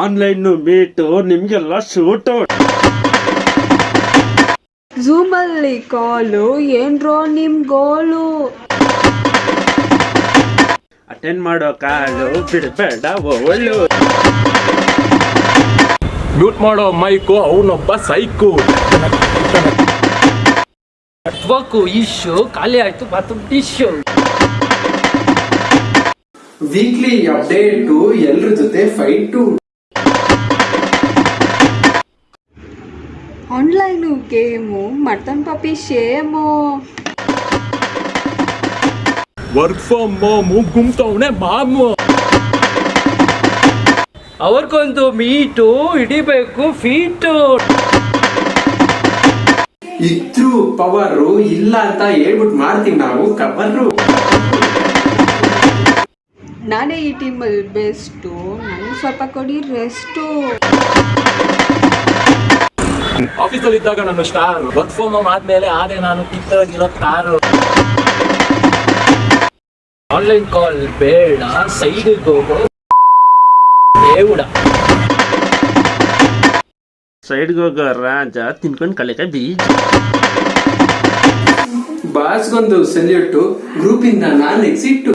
Online meet ನಿಮ್ಗೆಲ್ಲ shoot ಝೂಮಲ್ಲಿ call ಏನ್ರೋ ನಿಮ್ ಗೋಲು ಅಟೆಂಡ್ ಮಾಡೋ ಕಾಲು ಬಿಡಬೇಡ ಒಳ್ಳು ಮ್ಯೂಟ್ ಮಾಡೋ ಮೈಕು ಅವನೊಬ್ಬ ಸೈಕು. ಕಟ್ಬೇಕು ಇಶ್ಯೂ ಖಾಲಿ ಆಯ್ತು ಬಾತ್ರೂಮ್ ಟಿಶ್ಯೂ ವೀಕ್ಲಿ ಅಪ್ಡೇಟು ಎಲ್ರ ಜೊತೆ fight online game mutton puppy shame work from home ಗುಮ್ತವನೆ ಮಾಮು. ಅವ್ರಿಗೊಂದು ಮೀಟು ಹಿಡಿಬೇಕು ಫೀಟು ಇದ್ರು ಪವರು ಇಲ್ಲ ಅಂತ ಹೇಳ್ಬಿಟ್ಟು ಮಾಡ್ತೀವಿ ನಾವು ಕವರು ನಾನೇ ಈ ಟೀಮಲ್ಲಿ ಬೆಸ್ಟು ನನಗೆ ಸ್ವಲ್ಪ ಕೊಡಿ ರೆಸ್ಟು ಆಫೀಸಲ್ಲಿ ಇದ್ದಾಗ ನಾನು ಸ್ಟಾರ್ ವರ್ಕ್ ಫ್ರಮ್ ಹೋಮ್ ಆದ್ಮೇಲೆ ಆದ್ರೆ ನಾನು ಕಿತ್ತಾಗಿರೋ ಕಾರು ಆನ್ಲೈನ್ ಕಾಲ್ ಬೇಡ ಸೈಡಿಗೆ ಹೋಗೋ. ದೇವುಡ ಸೈಡ್ಗೆ ಹೋಗೋ ರಾಜ ತಿನ್ಕೊಂಡು ಕಲಿಕ ಬೀಜ. ಬಾಸ್ಗೊಂದು ಸೆಲ್ಯೂಟು ಗ್ರೂಪಿಂದ ನಾನು ಎಕ್ಸಿಟ್ಟು